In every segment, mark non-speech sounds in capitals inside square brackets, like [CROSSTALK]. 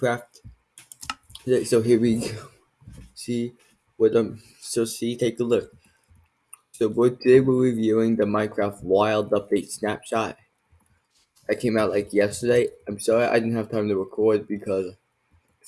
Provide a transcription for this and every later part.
Minecraft. So here we go. See what um. So see, take a look. So today we're reviewing the Minecraft Wild Update snapshot. That came out like yesterday. I'm sorry I didn't have time to record because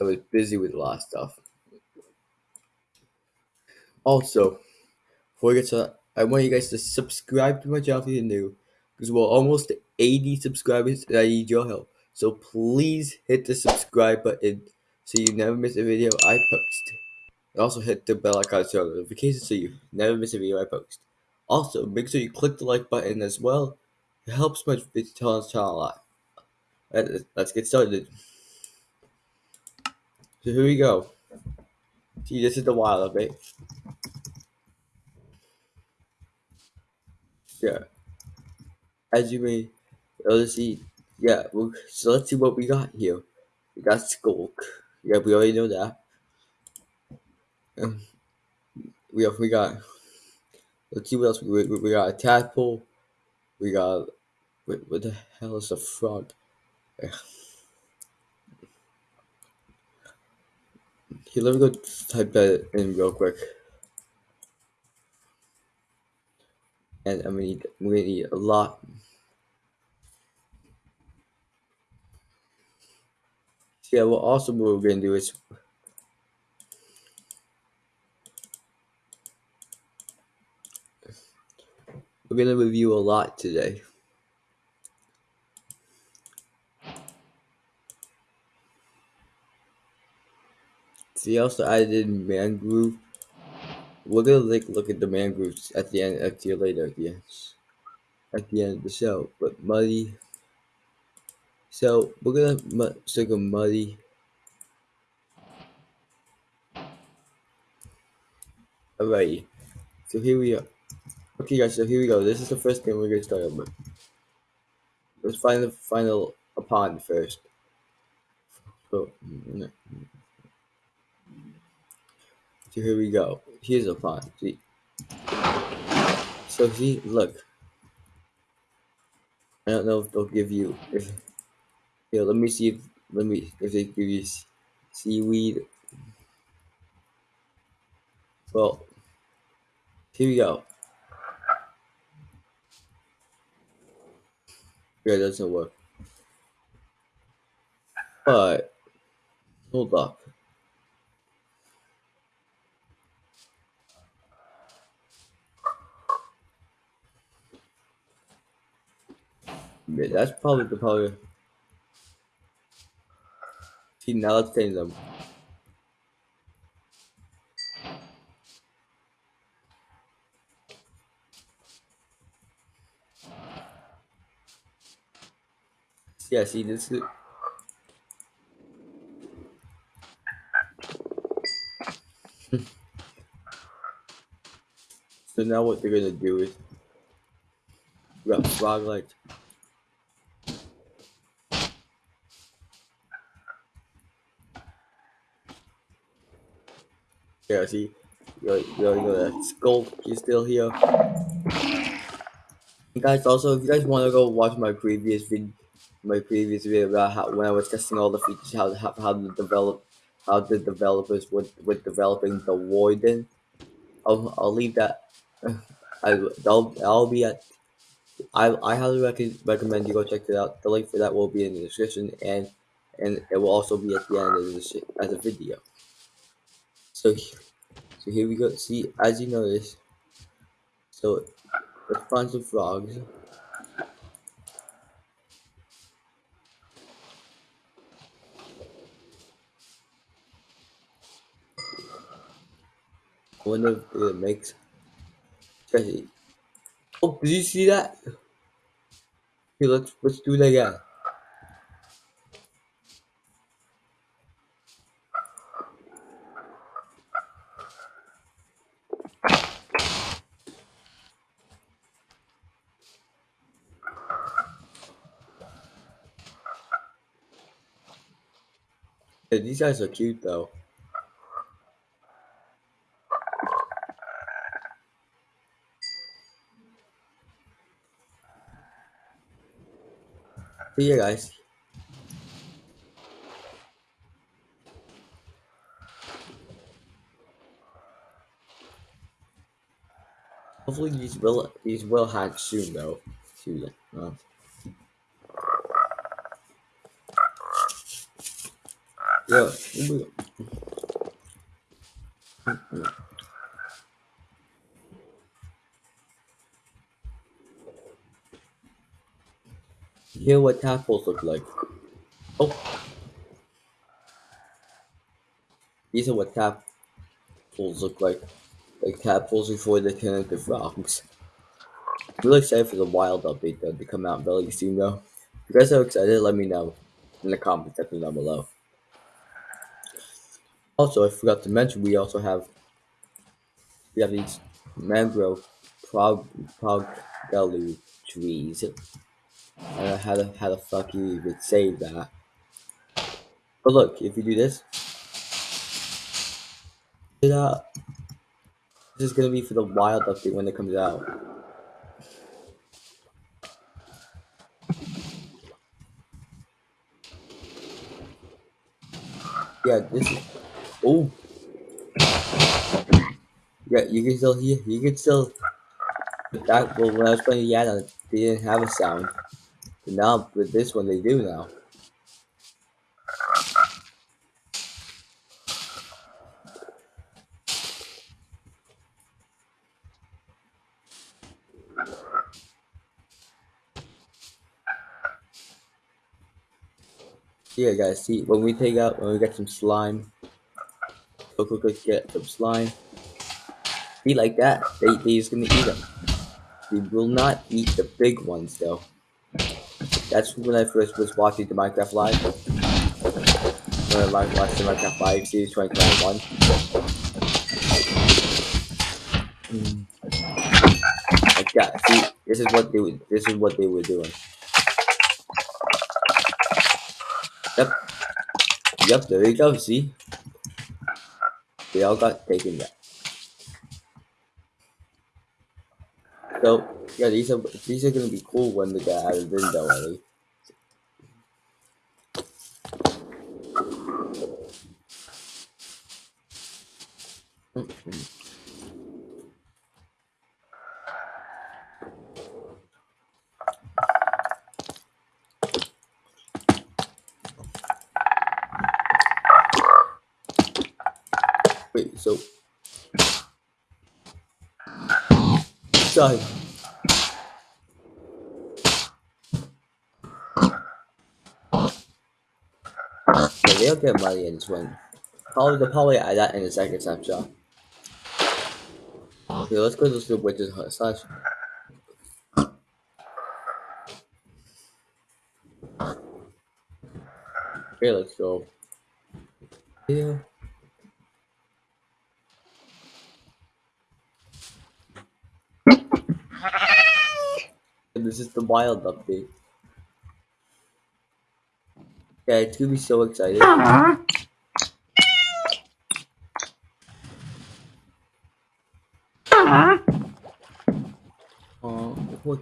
I was busy with a lot of stuff. Also, before we get started, I want you guys to subscribe to my channel if you're new, because we're almost 80 subscribers and I need your help. So please hit the subscribe button so you never miss a video I post. And also hit the bell icon to notifications so you never miss a video I post. Also, make sure you click the like button as well. It helps my channel a lot. Let's get started. So here we go. See, this is the wild update. Yeah. As you may see, yeah, well, so let's see what we got here. We got Sculk. Yeah, we already know that. Um, we have, we got, let's see what else we, we, we got a tadpole. We got, what, what the hell is a frog? [SIGHS] Here, let me go type that in real quick. And I'm gonna need, I'm gonna need a lot. Yeah, well, also what we're gonna do is we're gonna review a lot today. See, also added mangrove. We're gonna like look at the mangroves at the end, at the later at the end, at the end of the show. But muddy. So we're gonna stick a muddy. Alrighty. So here we are. Okay, guys. So here we go. This is the first thing we're gonna start with. Let's find the final a pond first. Oh, so, so here we go. Here's a pond. See. So see, look. I don't know if they'll give you. Here, let me see if let me if they give you seaweed. Well, here we go. Yeah, it doesn't work. But hold up. Yeah, that's probably the probably. See, now let's them. Yeah, see, this is. so now what they're gonna do is. We got frog legs. Yeah, see, you know, you know that skull is still here. And guys, also, if you guys want to go watch my previous video, my previous video about how when I was testing all the features, how how, how to develop, how the developers would with developing the Warden, I'll I'll leave that. [LAUGHS] I I'll I'll be at. I I highly rec recommend you go check it out. The link for that will be in the description, and and it will also be at the end of the as a video. So, so here we go. See, as you notice, so let's find some frogs. I wonder if it makes. Oh, did you see that? Okay, let's let's do that again. Hey, these guys are cute though. See you guys. Hopefully these will these will hatch soon though. Soon. Yeah. Hear what tadpoles look like. Oh. These are what tadpoles look like. Like tadpoles before they turn into frogs. I'm really excited for the wild update though to come out very soon though. If you guys are excited, let me know in the comments section down below. Also, I forgot to mention we also have we have these mangrove prog progelu trees. I don't know how the how fuck you even say that. But look, if you do this, it this is gonna be for the wild update when it comes out. Yeah, this is. Oh. Yeah, you can still hear. You can still. That well, when I was playing add they didn't have a sound. But now with this one, they do now. Yeah, guys, see, when we take out, when we get some slime, go quick, quick, get some slime. Be like that. They, they just gonna eat them. They will not eat the big ones, though. That's when I first was watching the Minecraft Live. When I watched the Minecraft Live series 2021. Mm. Like that. See, this is what they. This is what they were doing. Yep. Yep, there you go, see? They all got taken back. So, yeah, these are these are gonna be cool when they get out of window. Wait, so. Sorry. Yeah, they'll get money in this one. Probably they'll probably add that in the second snapshot. Okay, let's go to the witch's slash. Okay, let's go. Yeah. This is the wild update. Yeah, it's gonna be so exciting. Uh-huh. Uh, oh, poor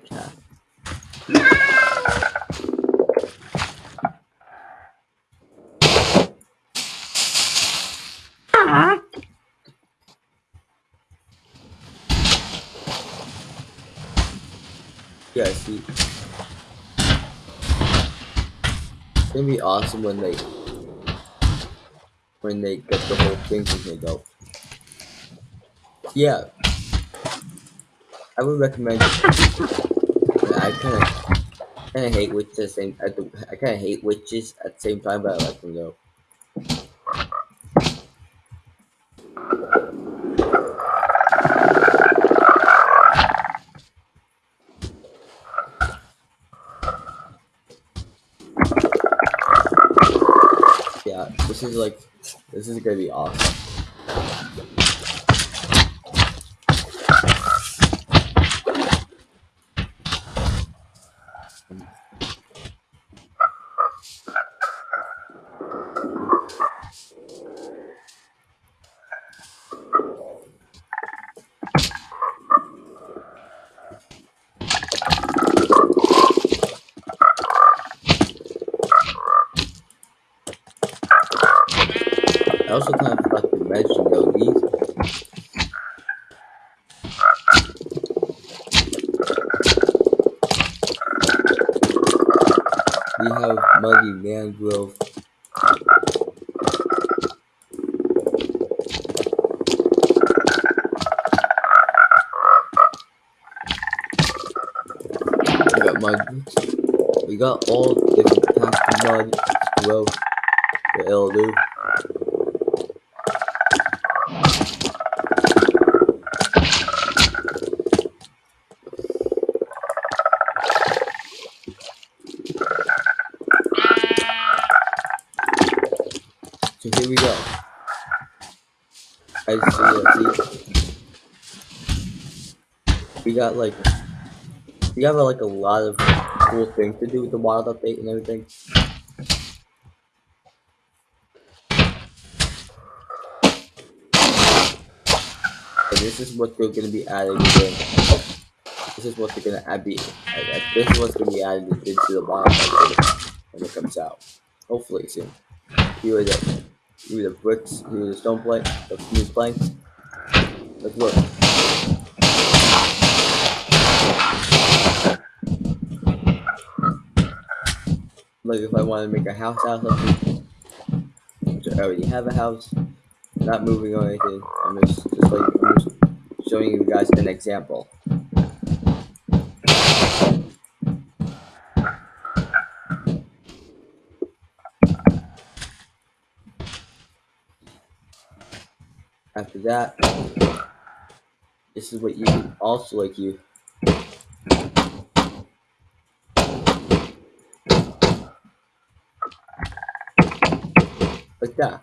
Yeah, see. It's gonna be awesome when they when they get the whole thing here though. Yeah. I would recommend I kinda kinda hate witches at the same at the, I kinda hate witches at the same time but I like them though. Is like this is gonna be awesome. also kind of forgot to mention though, these we have muggy mangrove. We got mud. We got all different types of mud growth. The elder. Here we go. I see, see. We got like, we have like a lot of cool things to do with the wild update and everything. And this is what they're gonna be adding again. This is what they're gonna add be. This is what's gonna be added into the wild update when it comes out. Hopefully soon. Here the, are the bricks. Are the stone planks. The new planks. Let's work. Like if I want to make a house out of something, I already have a house, not moving or anything. I'm just, just like I'm just showing you guys an example. After that, this is what you also like you. Like that.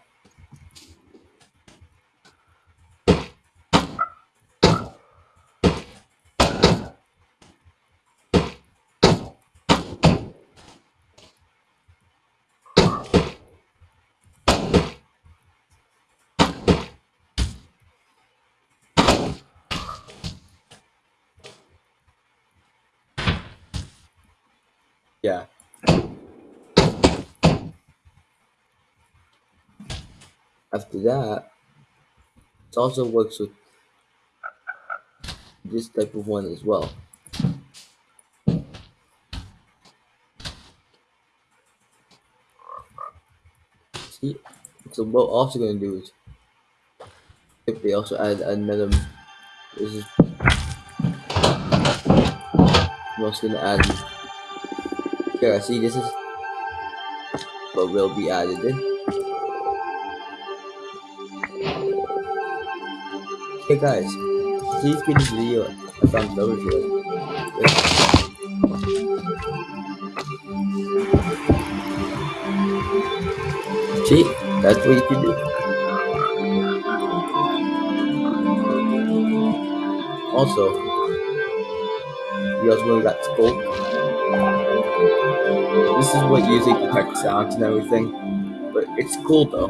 Yeah. After that, it also works with this type of one as well. See, so what we're also gonna do is if they also add another this is I'm also gonna add here see this is what will be added in. Hey guys, please give this video a thumbs up if you like. See, that's what you can do. Also, you also got scope. This is what usually detects sounds and everything, but it's cool though.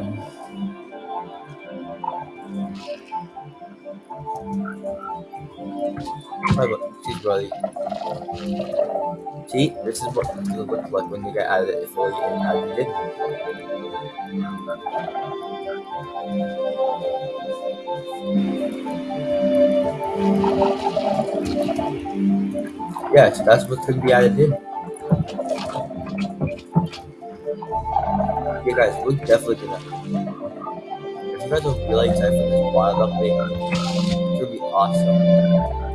See, buddy. See, this is what it's gonna like when you get out of it fully added in. Yes, that's what's gonna be added in. You guys, we're definitely gonna. If you guys are really excited for this wild update, gonna be awesome.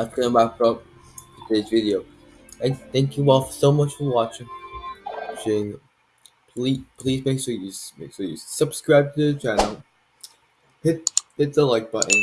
That's gonna wrap up today's video. And thank you all so much for watching. Please, please make sure you make sure you subscribe to the channel. Hit hit the like button